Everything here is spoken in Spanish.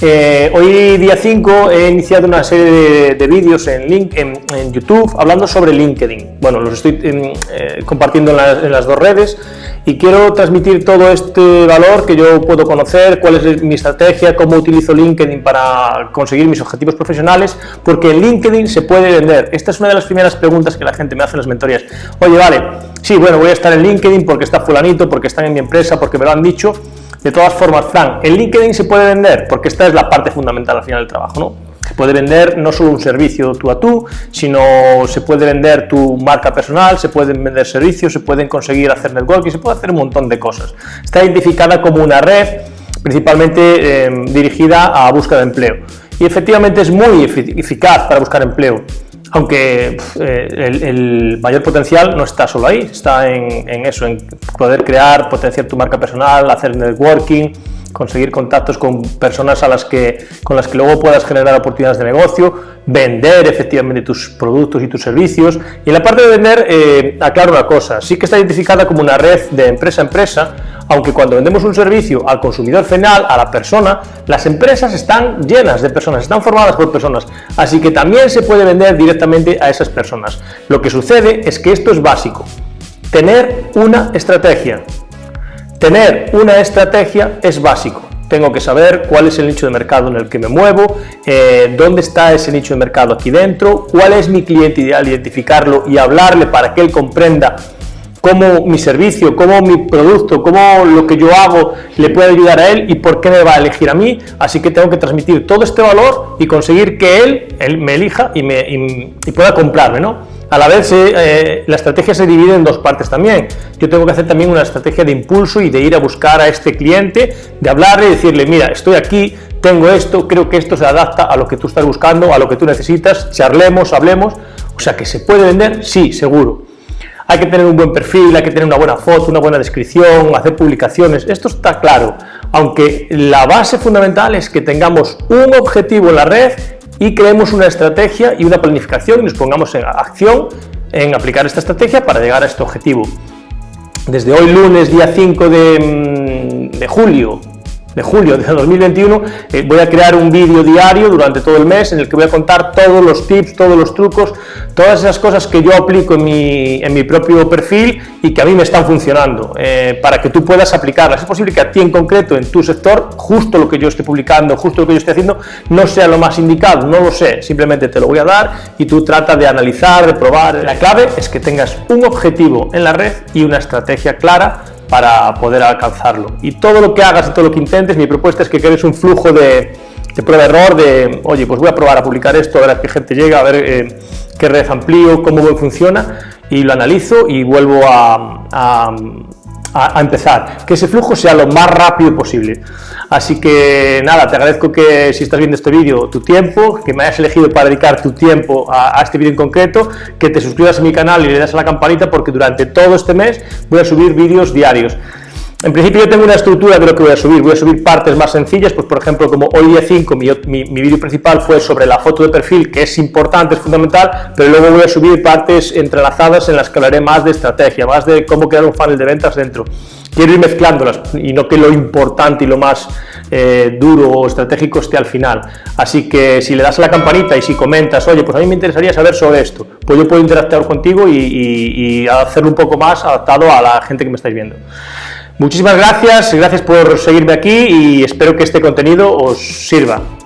Eh, hoy día 5 he iniciado una serie de, vídeos en, link, en, YouTube hablando sobre LinkedIn. Bueno, los estoy em, eh, compartiendo en, las dos redes y quiero transmitir todo este valor que yo puedo conocer, cuál es mi estrategia, cómo utilizo LinkedIn para conseguir mis objetivos profesionales, porque en LinkedIn se puede vender. Esta es una de las primeras preguntas que la gente me hace en las mentorías. Oye, vale, sí, bueno, voy a estar en LinkedIn porque está fulanito, porque están en mi empresa, porque me lo han dicho, de todas formas, Frank, en LinkedIn se puede vender, porque esta es la parte fundamental al final del trabajo, ¿no? Se puede vender no solo un servicio tú a tú, sino se puede vender tu marca personal, se pueden vender servicios, se pueden conseguir hacer networking, se puede hacer un montón de cosas. Está identificada como una red principalmente eh, dirigida a búsqueda de empleo. Y efectivamente es muy eficaz para buscar empleo aunque eh, el, mayor potencial no está solo ahí, está en, eso, en poder crear, potenciar tu marca personal, hacer networking, conseguir contactos con personas a las que, con las que luego puedas generar oportunidades de negocio, vender efectivamente tus productos y tus servicios. Y en la parte de vender, eh, aclaro una cosa, sí que está identificada como una red de empresa a empresa, aunque cuando vendemos un servicio al consumidor final, a la persona, las empresas están llenas de personas, están formadas por personas, así que también se puede vender directamente a esas personas. Lo que sucede es que esto es básico, tener una estrategia. Tener una estrategia es básico. Tengo que saber cuál es el nicho de mercado en el que me muevo, eh, dónde está ese nicho de mercado aquí dentro, cuál es mi cliente ideal, identificarlo y hablarle para que él comprenda cómo mi servicio, cómo mi producto, cómo lo que yo hago le puede ayudar a él y por qué me va a elegir a mí. Así que tengo que transmitir todo este valor y conseguir que él, él me elija y, me, y, pueda comprarme. ¿no? A la vez, eh, la estrategia se divide en dos partes también. Yo tengo que hacer también una estrategia de impulso y de ir a buscar a este cliente, de hablarle y decirle, mira, estoy aquí, tengo esto, creo que esto se adapta a lo que tú estás buscando, a lo que tú necesitas, charlemos, hablemos. O sea, que se puede vender, sí, seguro hay que tener un buen perfil, hay que tener una buena foto, una buena descripción, hacer publicaciones, esto está claro, aunque la base fundamental es que tengamos un objetivo en la red y creemos una estrategia y una planificación y nos pongamos en acción en aplicar esta estrategia para llegar a este objetivo. Desde hoy lunes, día 5 de, mm, de julio, de julio de 2021 eh, voy a crear un vídeo diario durante todo el mes en el que voy a contar todos los tips, todos los trucos, todas esas cosas que yo aplico en mi, en mi propio perfil y que a mí me están funcionando, eh, para que tú puedas aplicarlas. Es posible que a ti en concreto, en tu sector, justo lo que yo esté publicando, justo lo que yo esté haciendo, no sea lo más indicado, no lo sé, simplemente te lo voy a dar y tú trata de analizar, de probar. La clave es que tengas un objetivo en la red y una estrategia clara para poder alcanzarlo. Y todo lo que hagas y todo lo que intentes, mi propuesta es que crees un flujo de, prueba-error, de, oye, pues voy a probar a publicar esto, a ver a qué gente llega, a ver eh, qué red amplío, cómo funciona, y lo analizo y vuelvo a, empezar. Que ese flujo sea lo más rápido posible. Así que nada, te agradezco que si estás viendo este vídeo, tu tiempo, que me hayas elegido para dedicar tu tiempo a, este vídeo en concreto, que te suscribas a mi canal y le das a la campanita porque durante todo este mes voy a subir vídeos diarios. En principio yo tengo una estructura de lo que voy a subir, voy a subir partes más sencillas, pues por ejemplo como hoy día 5 mi, mi, vídeo principal fue sobre la foto de perfil, que es importante, es fundamental, pero luego voy a subir partes entrelazadas en las que hablaré más de estrategia, más de cómo crear un funnel de ventas dentro. Quiero ir mezclándolas y no que lo importante y lo más eh, duro o estratégico esté al final. Así que si le das a la campanita y si comentas, oye, pues a mí me interesaría saber sobre esto, pues yo puedo interactuar contigo y, y hacerlo un poco más adaptado a la gente que me estáis viendo. Muchísimas gracias, gracias por seguirme aquí y espero que este contenido os sirva.